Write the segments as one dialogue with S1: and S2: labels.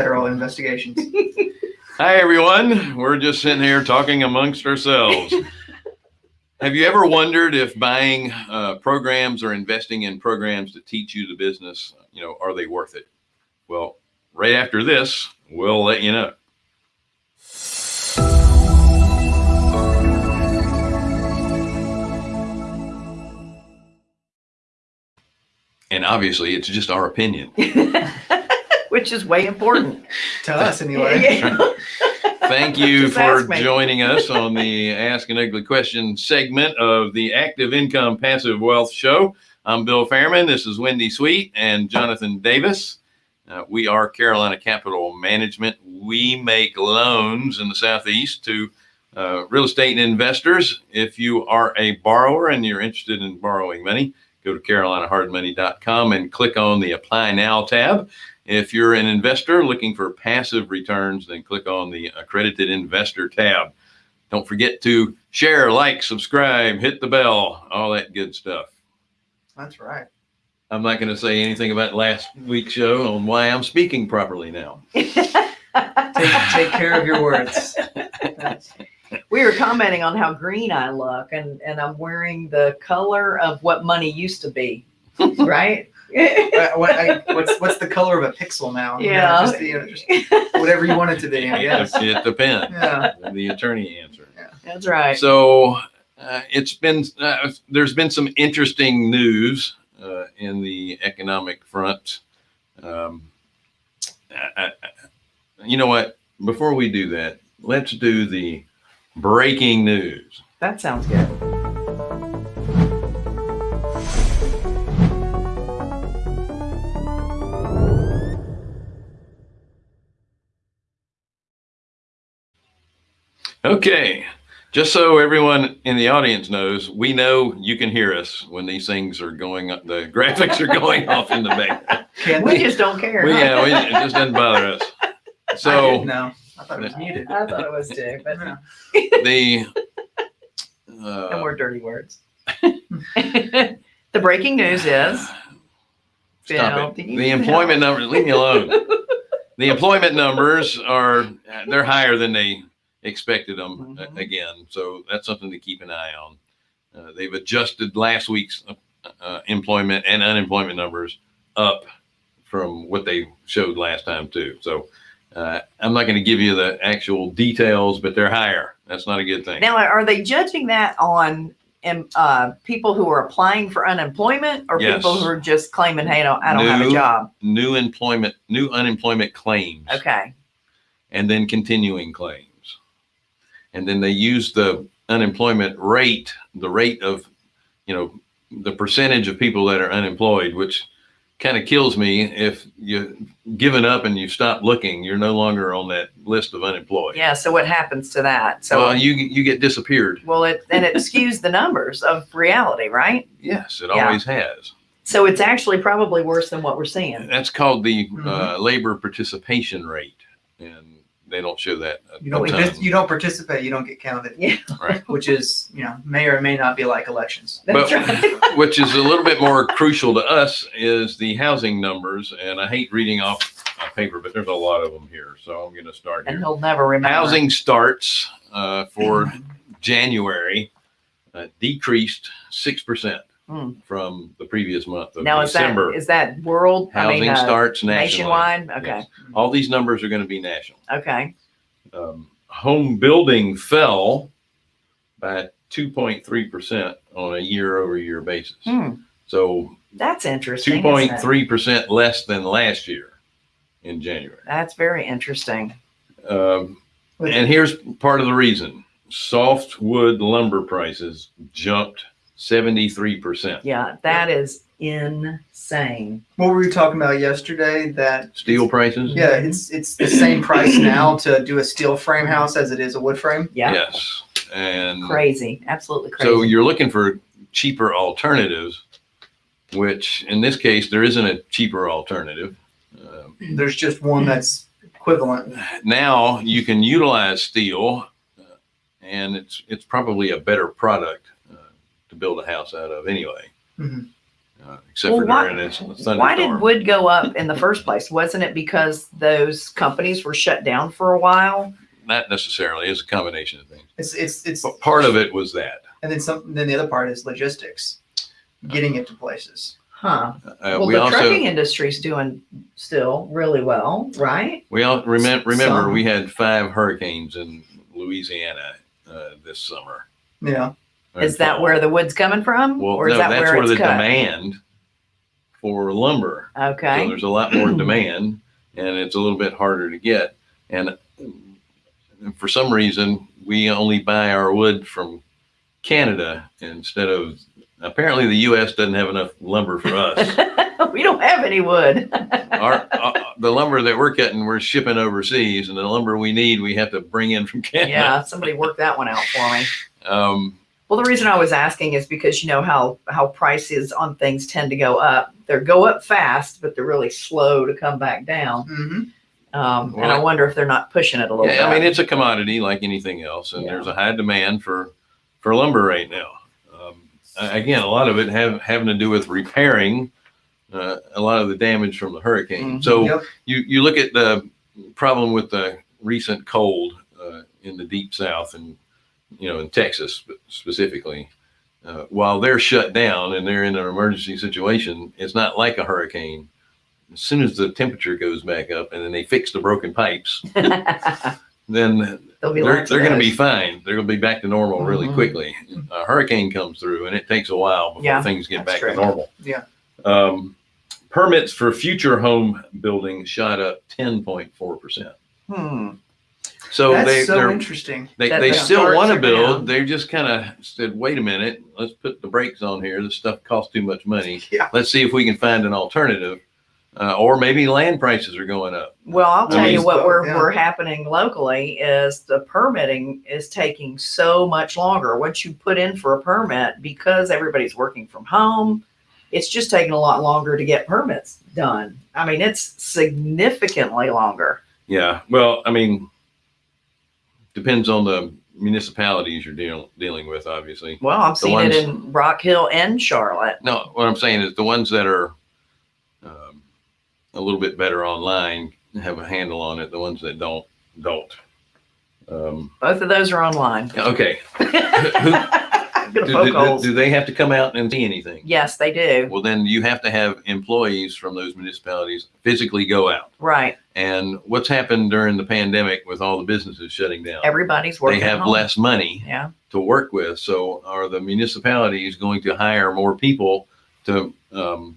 S1: federal investigations.
S2: Hi, everyone. We're just sitting here talking amongst ourselves. Have you ever wondered if buying uh, programs or investing in programs to teach you the business, you know, are they worth it? Well, right after this, we'll let you know. And obviously, it's just our opinion.
S3: Which is way important.
S1: to us, anyway.
S3: Yeah.
S2: Thank you for joining us on the Ask an Ugly Question segment of the Active Income Passive Wealth Show. I'm Bill Fairman. This is Wendy Sweet and Jonathan Davis. Uh, we are Carolina Capital Management. We make loans in the Southeast to uh, real estate investors. If you are a borrower and you're interested in borrowing money, go to carolinahardmoney.com and click on the Apply Now tab. If you're an investor looking for passive returns, then click on the accredited investor tab. Don't forget to share, like, subscribe, hit the bell, all that good stuff.
S1: That's right.
S2: I'm not going to say anything about last week's show on why I'm speaking properly now.
S1: Take, take care of your words.
S3: We were commenting on how green I look, and and I'm wearing the color of what money used to be, right?
S1: Uh, what, I, what's what's the color of a pixel now? You know,
S3: Yeah.
S1: just, you know, just whatever you want it to be. I guess.
S2: It depends.
S1: Yeah.
S2: The attorney answer. Yeah.
S3: That's right.
S2: So uh, it's been uh, there's been some interesting news uh, in the economic front. Um, I, I, you know what? Before we do that, let's do the breaking news.
S3: That sounds good.
S2: Okay. Just so everyone in the audience knows, we know you can hear us when these things are going up. The graphics are going off in the back.
S3: We
S1: we?
S3: just don't care.
S2: We,
S3: huh?
S2: yeah, we, it just doesn't bother us.
S1: I
S2: So
S1: didn't know. I thought it was muted.
S3: I thought it was too, but
S1: no.
S2: the
S3: no
S2: uh,
S3: more dirty words. the breaking news is
S2: Stop
S3: Bill,
S2: it. The
S3: know?
S2: employment numbers, leave me alone. The employment numbers are, they're higher than they expected them uh,
S3: Mhm.
S2: again. So that's something to keep an eye on. Uh, they've adjusted last week's uh, uh, employment and unemployment numbers up from what they showed last time too. So uh, I'm not going to give you the actual details, but they're higher. That's not a good thing.
S3: Now, are they judging that on uh, people who are applying for unemployment or
S2: Yes.
S3: people who are just claiming, hey, I don't, I don't have a job?
S2: New employment, new unemployment claims.
S3: Okay.
S2: and then continuing claims. And then they use the unemployment rate, the rate of, you know, the percentage of people that are unemployed, which kind of kills me. If you given up and you stop looking, you're no longer on that list of unemployed.
S3: Yeah. So what happens to that? So,
S2: well, you you get disappeared.
S3: well, it and it skews the numbers of reality, right?
S2: Yes, it
S3: Yeah.
S2: always has.
S3: So it's actually probably worse than what we're seeing.
S2: That's called the
S3: Mm-hmm.
S2: uh, labor participation rate, and they don't show that. a
S1: You don't.
S2: ton.
S1: If you don't participate, you don't get counted.
S3: Yeah.
S2: Right.
S1: Which is, you know, may or may not be like elections.
S3: That's
S2: But-
S3: right.
S2: which is a little bit more crucial to us is the housing numbers. And I hate reading off a paper, but there's a lot of them here. So I'm going to start
S3: and
S2: here.
S3: he'll never remember.
S2: Housing starts uh, for January uh, decreased 6%
S3: Hmm.
S2: from the previous month of
S3: Now is that
S2: December.
S3: is that world? I
S2: housing
S3: mean, uh,
S2: starts nationally.
S3: nationwide. Okay.
S2: Yes. All these numbers are going to be national.
S3: Okay.
S2: Um, home building fell by 2.3% on a year over year basis.
S3: Hmm.
S2: So
S3: That's interesting.
S2: two
S3: isn't
S2: point
S3: it?
S2: three percent less than last year in January.
S3: That's very interesting.
S2: Um, and here's part of the reason: softwood lumber prices jumped seventy three percent.
S3: Yeah, that is insane.
S1: What were we talking about yesterday? That
S2: Steel prices,
S1: yeah, it's it's the same price now to do a steel frame house as it is a wood frame.
S3: Yeah.
S2: yes, and
S3: Crazy. Absolutely crazy.
S2: so you're looking for cheaper alternatives, which in this case there isn't a cheaper alternative. Um,
S1: There's just one that's equivalent.
S2: now you can utilize steel, uh, and it's it's probably a better product to build a house out of anyway.
S1: Mhm.
S2: uh, except
S3: Well,
S2: for
S3: why-
S2: during this
S3: Why did wood go up in the first place? Wasn't it because those companies were shut down for a while?
S2: Not necessarily. It's a combination of things.
S1: It's it's it's
S2: But part of it was that.
S1: and then some. Then the other part is logistics, getting it to places.
S3: Huh.
S2: Uh,
S3: Well,
S2: we
S3: the
S2: also
S3: trucking industry's doing still really well, right?
S2: we all remember remember
S1: Some.
S2: we had five hurricanes in Louisiana uh, this summer.
S1: Yeah.
S3: Is that where the wood's coming from?
S2: Well,
S3: or is
S2: no,
S3: that
S2: that's
S3: where,
S2: where, the
S3: cut?
S2: demand for lumber. So
S3: Okay.
S2: there's a lot more demand, and it's a little bit harder to get. And for some reason, we only buy our wood from Canada instead of. Apparently, the U.S. doesn't have enough lumber for us.
S3: we don't have any wood.
S2: our uh, the lumber that we're cutting, we're shipping overseas, and the lumber we need, we have to bring in from Canada.
S3: yeah, somebody worked that one out for me.
S2: Um,
S3: Well, the reason I was asking is because you know how how prices on things tend to go up. They go up fast, but they're really slow to come back down.
S1: hmm
S3: Um, and I wonder if they're not pushing it a little
S2: yeah, I mean, it's a commodity like anything else, and
S3: Yeah.
S2: there's a high demand for for lumber right now. Um, again, a lot of it have having to do with repairing uh, a lot of the damage from the hurricane.
S3: Mhm.
S2: So
S1: Yep.
S2: you you look at the problem with the recent cold uh, in the deep south and you know in Texas spe- specifically. Uh, while they're shut down and they're in an emergency situation, it's not like a hurricane. As soon as the temperature goes back up and then they fix the broken pipes, then
S3: be
S2: they're, they're going to be fine. They're going to be back to normal really
S3: Mhm.
S2: quickly. A hurricane comes through and it takes a while before
S3: Yeah,
S2: things get
S3: that's
S2: back to normal.
S1: Yeah.
S2: Um, permits for future home building shot up 10.4%.
S1: Hmm.
S2: So
S1: That's
S2: they,
S1: so
S2: they're,
S1: interesting.
S2: they,
S3: That
S2: they
S3: the
S2: still want to build.
S3: down.
S2: They just kind of said, wait a minute, let's put the brakes on here. This stuff costs too much money.
S1: Yeah.
S2: Let's see if we can find an alternative. Uh, or maybe land prices are going up.
S3: Well, I'll
S2: I
S3: tell you what we're,
S1: Yeah.
S3: we're happening locally is the permitting is taking so much longer. Once you put in for a permit, because everybody's working from home, it's just taking a lot longer to get permits done. I mean, it's significantly longer.
S2: Yeah, well, I mean, depends on the municipalities you're dealing dealing with, obviously.
S3: Well, I've seen
S2: ones-
S3: it in Rock Hill and Charlotte.
S2: No, what I'm saying is the ones that are um, a little bit better online have a handle on it. The ones that don't don't. Um,
S3: Both of those are online.
S2: okay,
S3: I'm
S2: do,
S3: poke
S2: do-
S3: holes.
S2: do they have to come out and see anything?
S3: Yes, they do.
S2: Well, then you have to have employees from those municipalities physically go out.
S3: Right.
S2: And what's happened during the pandemic with all the businesses shutting down?
S3: Everybody's working.
S2: they
S3: working.
S2: have
S3: home.
S2: less money
S3: Yeah.
S2: to work with. So are the municipalities going to hire more people to um,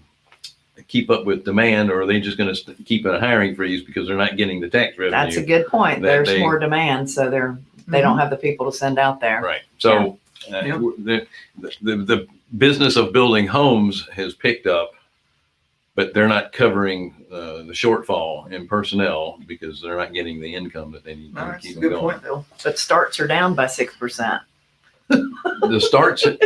S2: keep up with demand, or are they just going to keep a hiring freeze because they're not getting the tax revenue?
S3: That's a good point.
S2: that
S3: There's
S2: they-
S3: more demand, so they're they don't have the people to send out there.
S2: right. So uh,
S1: Yeah.
S2: the, the the business of building homes has picked up, but they're not covering uh, the shortfall in personnel because they're not getting the income that they need
S1: No,
S2: to
S1: that's a
S2: keep them
S1: good
S2: going.
S1: point, Bill.
S3: But starts are down by six percent.
S2: The starts, it,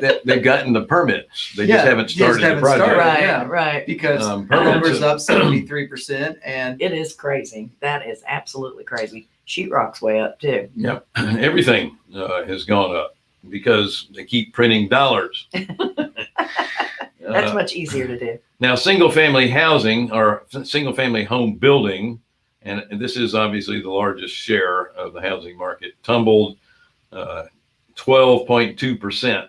S2: they- they've gotten the permits. They
S1: Yeah,
S2: just haven't
S1: just
S2: started
S1: haven't
S2: the project.
S1: started.
S3: Right,
S1: yeah.
S3: right.
S1: Because
S2: Um,
S1: her
S2: permits
S1: number's up seventy-three percent, and
S3: It is crazy. That is absolutely crazy. Sheetrock's way up too.
S2: Yep, everything uh, has gone up because they keep printing dollars.
S3: That's
S2: Uh,
S3: much easier to do.
S2: now, single-family housing or single-family home building, and this is obviously the largest share of the housing market, tumbled uh, 12.2 percent,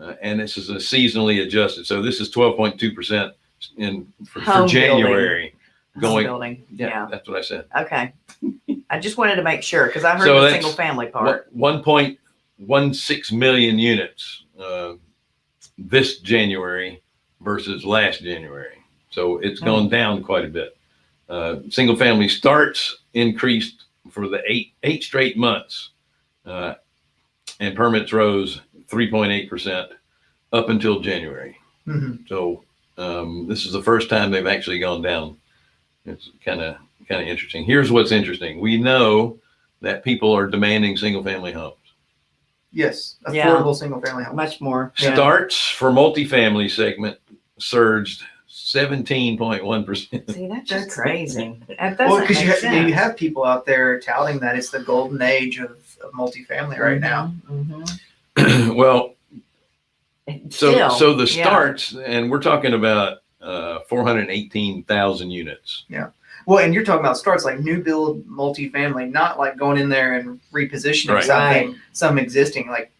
S2: uh, and this is a seasonally adjusted. So this is 12.2 percent in for, for
S3: Home building.
S2: January. Going,
S3: building.
S2: yeah,
S3: Yeah.
S2: that's what I said.
S3: Okay. I just wanted to make sure because I heard
S2: So
S3: the single family part.
S2: One point one six million units uh, this January versus last January. So it's gone
S3: Hmm.
S2: down quite a bit. Uh, single family starts increased for the eight eight straight months, uh, and permits rose three point eight percent up until January.
S1: Mhm.
S2: So um, this is the first time they've actually gone down. It's kind of kind of interesting. Here's what's interesting. We know that people are demanding single family homes.
S1: Yes,
S3: Yeah.
S1: affordable single-family home.
S3: Much more. Yeah.
S2: Starts for multifamily segment surged 17.1%.
S3: See, that's just
S1: That's-
S3: crazy. That
S1: Well,
S3: doesn't
S1: because you,
S3: make
S1: ha- you
S3: sense.
S1: have people out there touting that it's the golden age of, of multifamily right now.
S3: Mhm, mhm.
S2: well, So,
S3: Still,
S2: so the
S3: yeah.
S2: starts, and we're talking about uh, 418,000 units.
S1: Well, and you're talking about starts like new build multifamily, not like going in there and repositioning
S2: Right.
S1: something, some existing. Like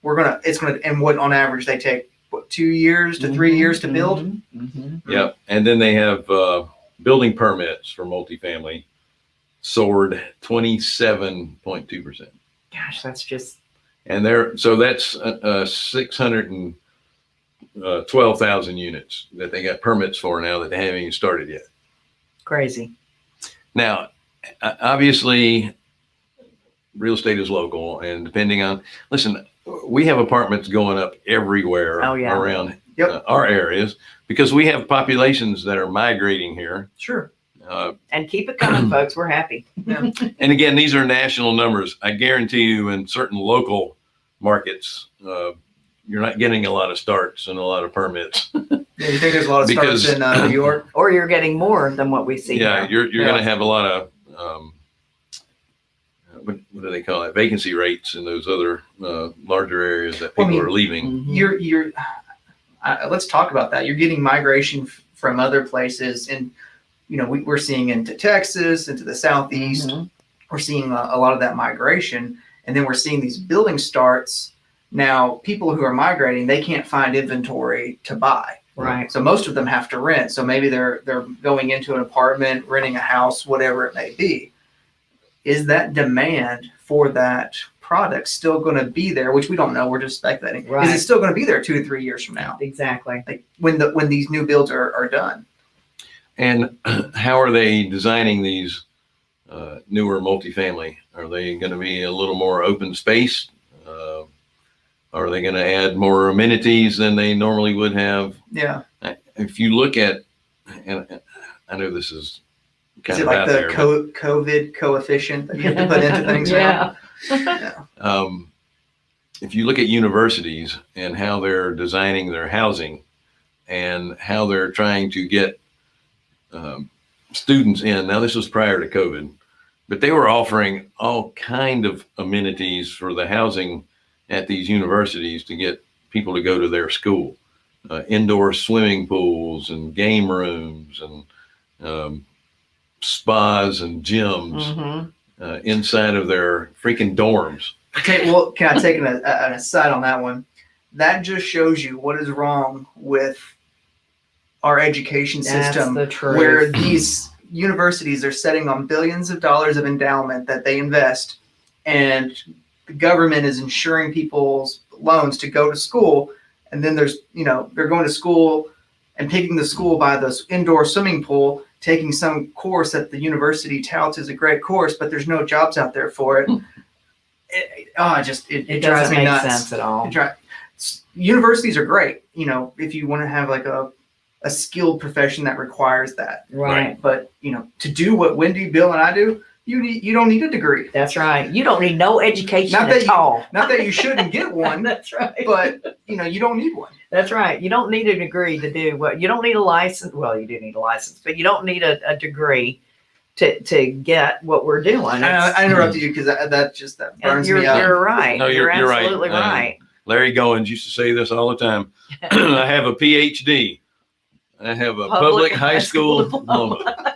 S1: we're gonna, it's gonna, and what on average they take what two years to 3
S3: Mhm,
S1: years to build.
S3: mhm, mhm.
S2: Yep. And then they have uh, building permits for multifamily soared 27.2%.
S3: Gosh, that's just
S2: And there, so that's uh, uh, 612,000 units that they got permits for now that they haven't even started yet.
S3: Crazy.
S2: Now, obviously, real estate is local, and depending on, listen, we have apartments going up everywhere
S3: Oh, yeah.
S2: around
S1: Yep.
S2: uh, our areas because we have populations that are migrating here.
S1: Sure.
S2: Uh,
S3: And keep it coming, folks. We're happy.
S2: and again, these are national numbers. I guarantee you, in certain local markets, uh, you're not getting a lot of starts and a lot of permits.
S1: Yeah, you think there's a lot of starts
S2: Because-
S1: in uh, New York?
S3: Or you're getting more than what we see.
S2: yeah,
S3: here.
S2: you're you're
S1: Yeah.
S2: going to have a lot of um, what, what do they call it? Vacancy rates in those other uh, larger areas that
S1: Well, I
S2: people
S1: mean,
S2: are leaving.
S3: Mhm.
S1: You're you're. Uh, let's talk about that. You're getting migration f- from other places, and you know we, we're seeing into Texas, into the southeast.
S3: Mhm.
S1: we're seeing a, a lot of that migration and then we're seeing these building starts now people who are migrating they can't find inventory to buy
S3: Right.
S1: so most of them have to rent so maybe they're they're going into an apartment renting a house whatever it may be is that demand for that product still going to be there which we don't know we're just speculating
S3: Right.
S1: is it still going to be there two to three years from now
S3: Exactly.
S1: like when the when these new builds are, are done
S2: And how are they designing these uh, newer multifamily? Are they going to be a little more open space? Uh, are they going to add more amenities than they normally would have?
S1: yeah
S2: If you look at, and I know this is
S1: is it
S2: of
S1: like the
S2: there,
S1: co- covid coefficient that you have to put into things now?
S3: yeah.
S2: um, if you look at universities and how they're designing their housing and how they're trying to get um, students in. Now, this was prior to COVID, but they were offering all kind of amenities for the housing at these universities to get people to go to their school. Uh, indoor swimming pools and game rooms and um, spas and gyms
S3: Mhm.
S2: uh, inside of their freaking dorms.
S1: Okay, well, can I take an, a, an aside on that one? That just shows you what is wrong with our education
S3: That's
S1: system,
S3: the truth.
S1: where these universities are setting on billions of dollars of endowment that they invest, and the government is insuring people's loans to go to school, and then there's, you know, they're going to school and picking the school by the indoor swimming pool, taking some course that the university touts as a great course, but there's no jobs out there for it. it, oh, it just it,
S3: it
S1: it drives
S3: doesn't
S1: me
S3: make
S1: nuts.
S3: sense at all.
S1: Dri- universities are great, you know, if you want to have like a a skilled profession that requires that.
S3: Right.
S1: But you know, to do what Wendy, Bill, and I do, you need you don't need a degree.
S3: That's right. You don't need no education
S1: Not that
S3: at
S1: you-
S3: all.
S1: Not that you shouldn't get one,
S3: That's right.
S1: but you know, you don't need one.
S3: That's right. You don't need a degree to do what you don't need a license. Well, you do need a license, but you don't need a, a degree to to get what we're doing.
S1: I, I interrupted you because that, that just that burns
S3: you're,
S1: me up.
S3: you're right.
S2: No, you're- you're right.
S3: absolutely
S2: Uh,
S3: right.
S2: Larry Goins used to say this all the time. I have a PhD. I have a public, high school, diploma.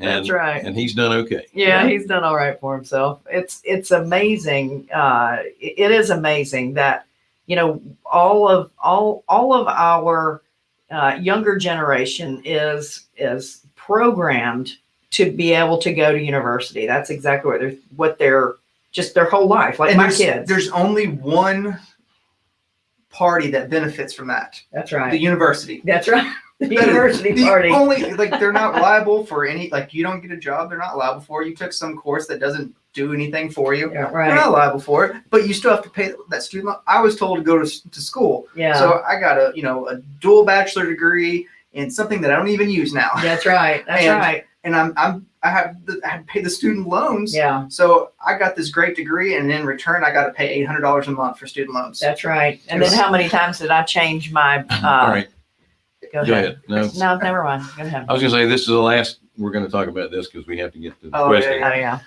S2: And,
S3: That's right.
S2: And he's done okay.
S3: Yeah,
S1: Yeah.
S3: he's done all right for himself. It's it's amazing. Uh, it- it is amazing that you know all of all all of our uh, younger generation is is programmed to be able to go to university. That's exactly what they're what they're just their whole life. Like
S1: and
S3: my
S1: there's,
S3: kids.
S1: there's only one party that benefits from that:
S3: That's right.
S1: the university.
S3: That's right. The
S1: That is
S3: university
S1: the
S3: party.
S1: Only like they're not liable for any like you don't get a job, they're not liable for. You took some course that doesn't do anything for you.
S3: yeah,
S1: You're not liable for it, but you still have to pay that student loan. I was told to go to, to school,
S3: Yeah.
S1: so I got a you know a dual bachelor degree in something that I don't even use now,
S3: that's right. That's
S1: And-
S3: right.
S1: and I'm I'm I have the, I had to pay the student loans.
S3: Yeah.
S1: So I got this great degree, and in return, I got to pay eight hundred dollars a month for student loans.
S3: That's right. And then how many times did I change my? Uh,
S2: all right.
S3: Go
S2: Go
S3: ahead.
S2: ahead. No,
S3: No, never mind. Go ahead.
S2: I was going to say this is the last. We're going to talk about this because we have to get to the
S1: Oh,
S2: question.
S1: yeah,
S3: Oh yeah.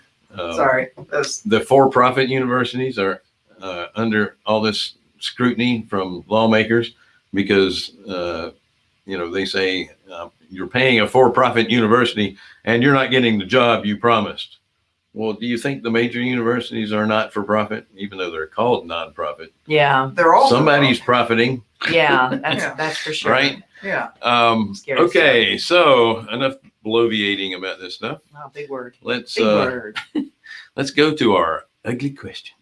S2: Um,
S1: Sorry, that's
S2: The for-profit universities are uh, under all this scrutiny from lawmakers because, uh, you know, they say uh, you're paying a for-profit university and you're not getting the job you promised. Well, do you think the major universities are not for profit, even though they're called nonprofit?
S3: Yeah,
S1: They're all
S2: Somebody's profiting,
S3: yeah, that's
S1: Yeah.
S3: that's for sure.
S2: right?
S1: Yeah.
S2: Um,
S3: Scary
S2: okay, so enough bloviating about this stuff.
S3: Wow, big word.
S2: Let's
S3: Big
S2: uh,
S3: word.
S2: let's go to our ugly question.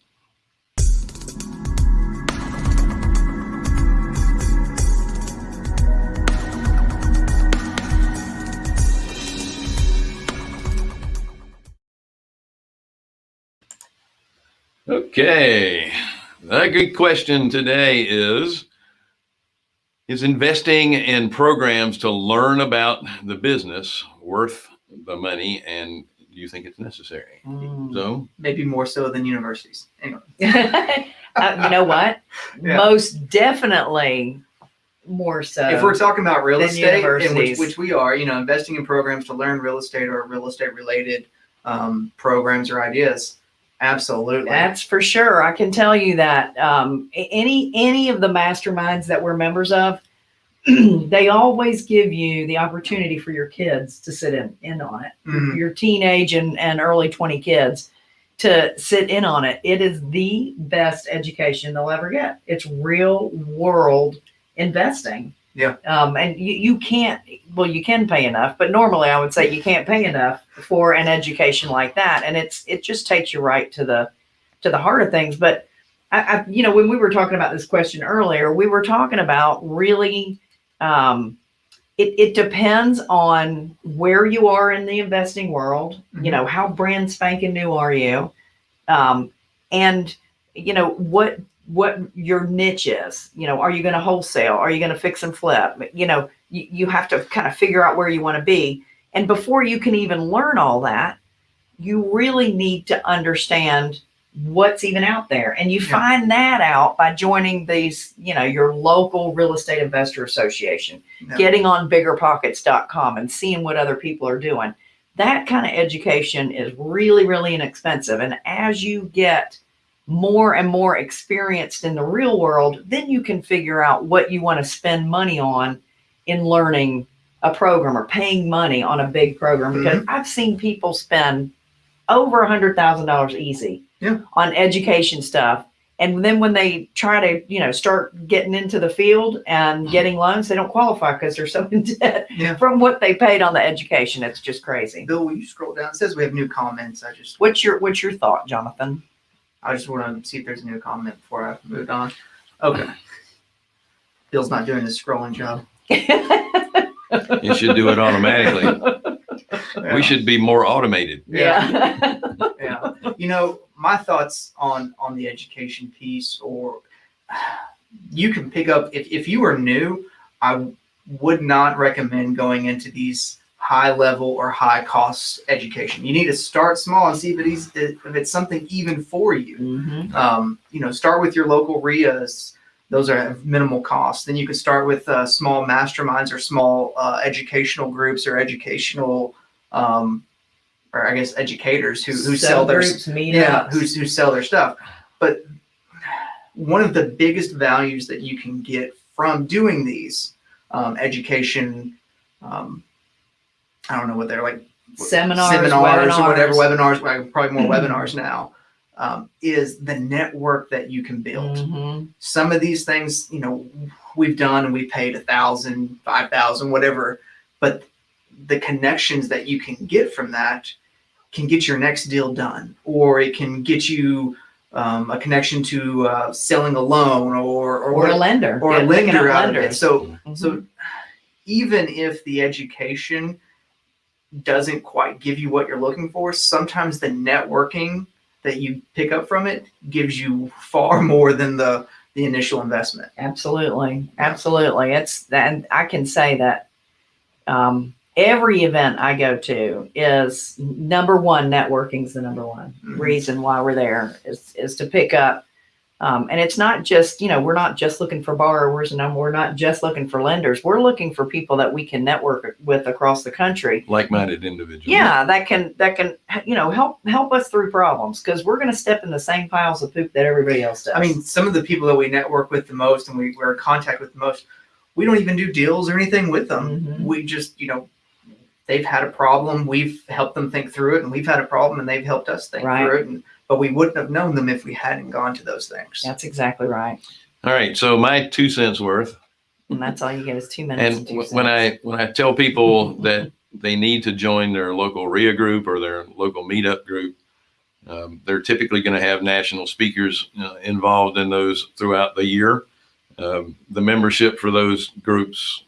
S2: Okay, the ugly question today is Is investing in programs to learn about the business worth the money and do you think it's necessary?
S3: Mm.
S2: So,
S1: Maybe more so than universities. Anyway.
S3: Uh, you know what?
S1: Yeah.
S3: Most definitely more so.
S1: if we're talking about real estate, and which, which we are, you know, investing in programs to learn real estate or real estate related um, programs or ideas, absolutely.
S3: That's for sure. I can tell you that um, any any of the masterminds that we're members of, they always give you the opportunity for your kids to sit in in on it.
S1: Mhm.
S3: Your teenage and, and early twenty kids to sit in on it. It is the best education they'll ever get. It's real world investing.
S1: Yeah.
S3: Um, and you, you can't, well, you can pay enough, but normally I would say you can't pay enough for an education like that. And it's, it just takes you right to the, to the heart of things. But I, I, you know, when we were talking about this question earlier, we were talking about really, um, it, it depends on where you are in the investing world. You
S1: Mhm.
S3: know, how brand spanking new are you? Um, and you know, what, what your niche is, you know, are you going to wholesale? Are you going to fix and flip? You know, you, you have to kind of figure out where you want to be. And before you can even learn all that, you really need to understand what's even out there. And you
S1: Yeah.
S3: find that out by joining these, you know, your local real estate investor association,
S1: Yeah.
S3: getting on biggerpockets.com and seeing what other people are doing. That kind of education is really, really inexpensive. And as you get more and more experienced in the real world, then you can figure out what you want to spend money on in learning a program or paying money on a big program. Mm-hmm. Because I've seen people spend over a hundred thousand dollars easy
S1: Yeah.
S3: on education stuff. And then when they try to, you know, start getting into the field and getting loans, they don't qualify because they're so in debt
S1: Yeah.
S3: from what they paid on the education. It's just crazy.
S1: Bill, will you scroll down? It says we have new comments. I just
S3: What's your what's your thought, Jonathan?
S1: I just want to see if there's a new comment before I moved on. Okay. Bill's not doing his scrolling job.
S2: you should do it automatically.
S1: Yeah.
S2: We should be more automated.
S3: yeah.
S1: yeah. You know, my thoughts on on the education piece or you can pick up if, if you are new, I would not recommend going into these high level or high cost education. You need to start small and see if it's if it's something even for you.
S3: Mhm.
S1: Um, you know, start with your local RIAs. Those are minimal cost. Then you can start with uh, small masterminds or small uh, educational groups or educational, um, or I guess educators who, who sell their
S3: meetups.
S1: yeah who, who sell their stuff. But one of the biggest values that you can get from doing these um, education, um, I don't know what they're like
S3: seminars,
S1: seminars or whatever
S3: webinars.
S1: webinars, probably more webinars now, um, is the network that you can build.
S3: Mhm.
S1: Some of these things, you know, we've done and we paid a thousand, five thousand, whatever, but the connections that you can get from that can get your next deal done, or it can get you um, a connection to uh, selling a loan or or,
S3: Or a lender.
S1: or a lender out of it. So
S3: Mhm.
S1: so even if the education doesn't quite give you what you're looking for, sometimes the networking that you pick up from it gives you far more than the the initial investment.
S3: Absolutely. Absolutely. It's and I can say that um, every event I go to is number one, networking is the number one
S1: Mhm.
S3: reason why we're there is, is to pick up Um, and it's not just, you know, we're not just looking for borrowers and we're not just looking for lenders. We're looking for people that we can network with across the country.
S2: Like-minded individuals.
S3: Yeah, that can that can you know help help us through problems because we're going to step in the same piles of poop that everybody else does.
S1: I mean, some of the people that we network with the most and we, we're in contact with the most, we don't even do deals or anything with them.
S3: Mhm.
S1: We just, you know, they've had a problem. We've helped them think through it, and we've had a problem, and they've helped us think
S3: Right.
S1: through it. And, but we wouldn't have known them if we hadn't gone to those things.
S3: that's exactly right,
S2: All right. So my two cents worth.
S3: and that's all you get is two minutes.
S2: And
S3: two
S2: when
S3: cents.
S2: I when I tell people that they need to join their local RIA group or their local meetup group, um, they're typically going to have national speakers uh, involved in those throughout the year. Um, the membership for those groups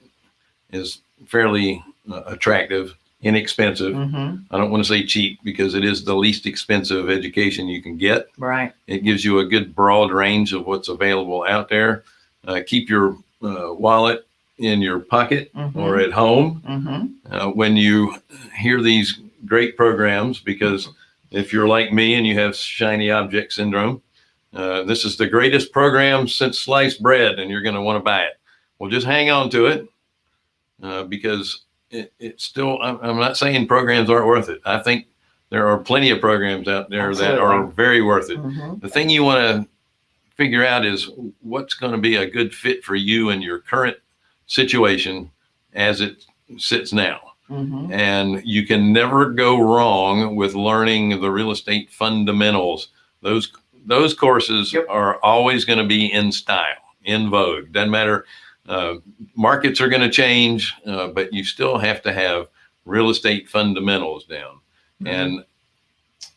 S2: is fairly uh, attractive, inexpensive.
S3: Mhm,
S2: I don't want to say cheap because it is the least expensive education you can get.
S3: right,
S2: It gives you a good broad range of what's available out there. Uh, keep your uh, wallet in your pocket
S3: Mhm.
S2: or at home
S3: hmm
S2: uh, when you hear these great programs because if you're like me and you have shiny object syndrome, uh, this is the greatest program since sliced bread and you're going to want to buy it. Well, just hang on to it uh, because it, it's still, I'm, I'm not saying programs aren't worth it. I think there are plenty of programs out there that are very worth it.
S3: hmm
S2: The thing you want to figure out is what's going to be a good fit for you and your current situation as it sits now.
S3: hmm
S2: And you can never go wrong with learning the real estate fundamentals. Those those courses
S1: Yep.
S2: are always going to be in style, in vogue. Doesn't matter. Uh, markets are going to change, uh, but you still have to have real estate fundamentals down.
S1: Mhm.
S2: And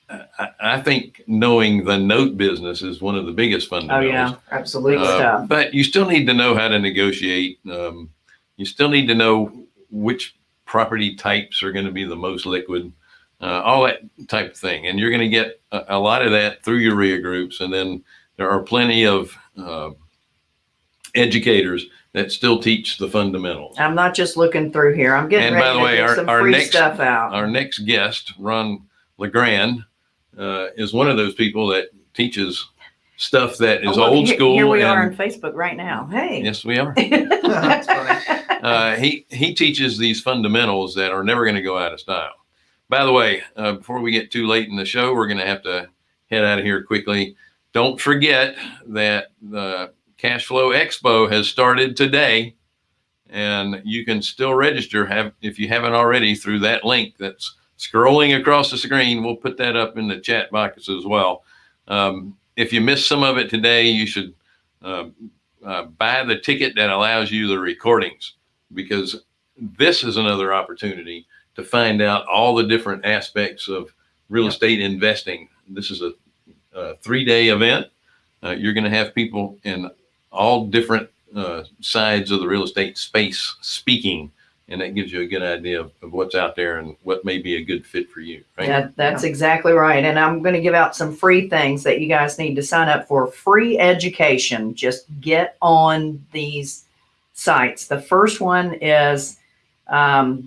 S2: I, I think knowing the note business is one of the biggest fundamentals.
S3: Oh yeah,
S1: Absolutely.
S2: Uh, but you still need to know how to negotiate. Um, you still need to know which property types are going to be the most liquid, uh, all that type of thing. And you're going to get a, a lot of that through your RIA groups. And then there are plenty of uh, educators that still teach the fundamentals.
S3: I'm not just looking through here. I'm getting
S2: And
S3: ready
S2: by the
S3: to
S2: way,
S3: get
S2: our-
S3: some
S2: our
S3: free
S2: next-
S3: stuff out.
S2: Our next guest, Ron LeGrand, uh, is one of those people that teaches stuff that is
S3: Oh, look,
S2: old
S3: here-
S2: school.
S3: Here we are on Facebook right now. Hey.
S2: Yes, we are.
S1: That's funny.
S2: uh, he he teaches these fundamentals that are never going to go out of style. By the way, uh, before we get too late in the show, we're going to have to head out of here quickly. Don't forget that the Cash Flow Expo has started today, and you can still register have if you haven't already through that link that's scrolling across the screen. We'll put that up in the chat box as well. Um, if you missed some of it today, you should uh, uh, buy the ticket that allows you the recordings because this is another opportunity to find out all the different aspects of real estate investing. This is a, a three day event. Uh, you're going to have people in all different uh, sides of the real estate space speaking, and that gives you a good idea of, of what's out there and what may be a good fit for you. Right?
S3: Yeah, that's exactly right. And I'm going to give out some free things that you guys need to sign up for. Free education. Just get on these sites. The first one is um,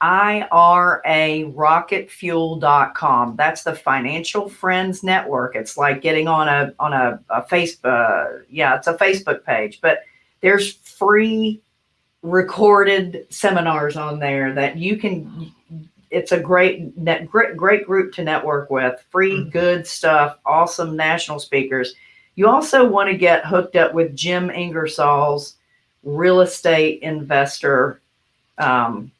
S3: www.irarocketfuel.com. That's the Financial Friends Network. It's like getting on a on a, a Facebook. Uh, yeah, it's a Facebook page, but there's free recorded seminars on there that you can it's a great net great great group to network with free
S1: Mhm.
S3: good stuff awesome national speakers you also want to get hooked up with jim ingersoll's real estate investor um,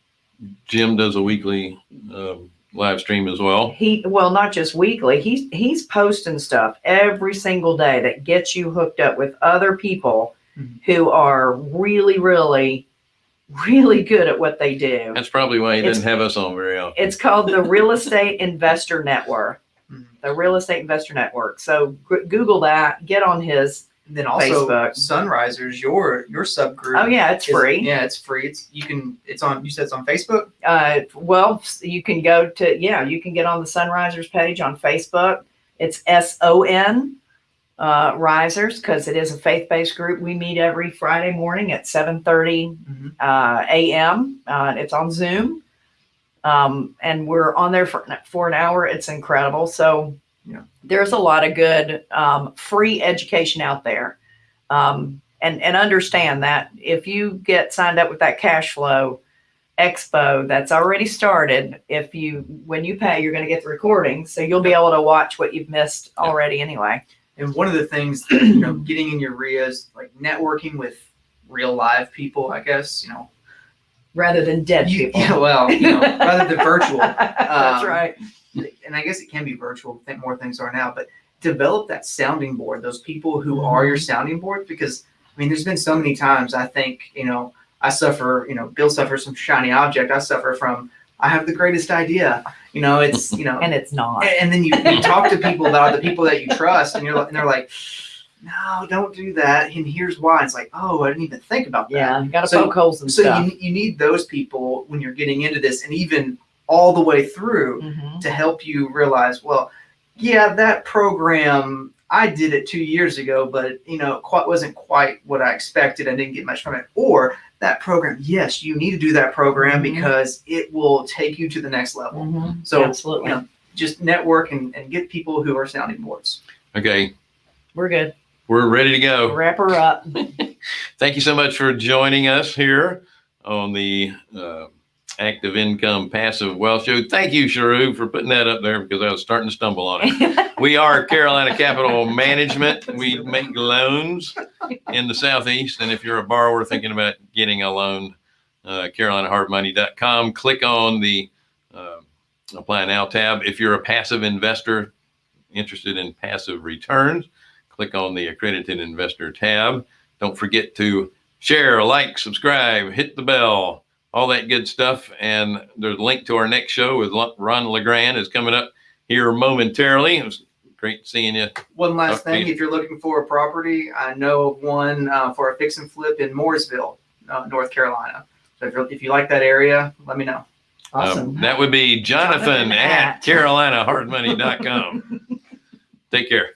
S2: Jim does a weekly um, live stream as well.
S3: he well not just weekly he's he's posting stuff every single day that gets you hooked up with other people
S1: Mhm.
S3: who are really really really good at what they do
S2: That's probably why he
S3: It's-
S2: doesn't have us on very often.
S3: It's called the Real Estate Investor Network.
S1: Mhm.
S3: The Real Estate Investor Network. So g- Google that. Get on his.
S1: Then also
S3: Facebook.
S1: SonRisers, your your subgroup.
S3: Oh yeah, it's
S1: is-
S3: free.
S1: Yeah, it's free. It's you can. It's on. You said it's on Facebook.
S3: Uh, well, you can go to yeah, you can get on the SonRisers page on Facebook. It's S O N uh, Risers because it is a faith-based group. We meet every Friday morning at seven thirty
S1: Mhm.
S3: uh, a.m. Uh, it's on Zoom, um, and we're on there for for an hour. It's incredible. So
S1: Yeah.
S3: there's a lot of good um, free education out there. Um, and, and understand that if you get signed up with that cash flow expo that's already started, if you, when you pay, you're going to get the recording. So you'll be able to watch what you've missed
S2: Yeah.
S3: already anyway.
S1: And one of the things, that, you know, getting in your RIAs, like networking with real live people, I guess, you know,
S3: Rather than dead
S1: you,
S3: people.
S1: yeah, well, you know, rather than virtual.
S3: That's
S1: Um,
S3: right.
S1: And I guess it can be virtual. I think more things are now, but develop that sounding board. Those people who are your mm-hmm. sounding board, because I mean, there's been so many times. I think you know, I suffer. You know, Bill suffers from shiny object. I suffer from. I have the greatest idea. You know, it's you know,
S3: And it's not.
S1: and, and then you, you talk to people about the people that you trust, and you're like- and they're like, no, don't do that. And here's why. It's like, oh, I didn't even think about that.
S3: Yeah, you got to
S1: So-
S3: poke holes in
S1: So
S3: stuff.
S1: you, you need those people when you're getting into this, and even all the way through
S3: Mhm.
S1: to help you realize, well, yeah, that program I did it two years ago, but you know, it quite wasn't quite what I expected. I didn't get much from it. Or that program, yes, you need to do that program
S3: Mhm.
S1: because it will take you to the next level.
S3: Mhm.
S1: So
S3: Absolutely.
S1: you know, just network and, and get people who are sounding boards.
S2: Okay,
S3: We're good.
S2: we're ready to go.
S3: Wrap her up.
S2: Thank you so much for joining us here on the uh, Active Income Passive Wealth Show. Thank you, Sharu, for putting that up there because I was starting to stumble on it. We are Carolina Capital Management. We make loans in the Southeast. And if you're a borrower thinking about getting a loan, uh, CarolinaHardMoney.com, click on the uh, Apply Now tab. If you're a passive investor interested in passive returns, click on the Accredited Investor tab. Don't forget to share, like, subscribe, hit the bell, all that good stuff. And there's a link to our next show with Ron LeGrand is coming up here momentarily. It was great seeing you.
S1: One last
S2: Okay.
S1: thing, if you're looking for a property, I know of one uh, for a fix and flip in Mooresville, uh, North Carolina. So if, you're, if you like that area, let me know.
S3: Awesome.
S2: Um, that would be Jonathan
S3: Jonathan
S2: at
S3: at-
S2: CarolinaHardMoney.com. Take care.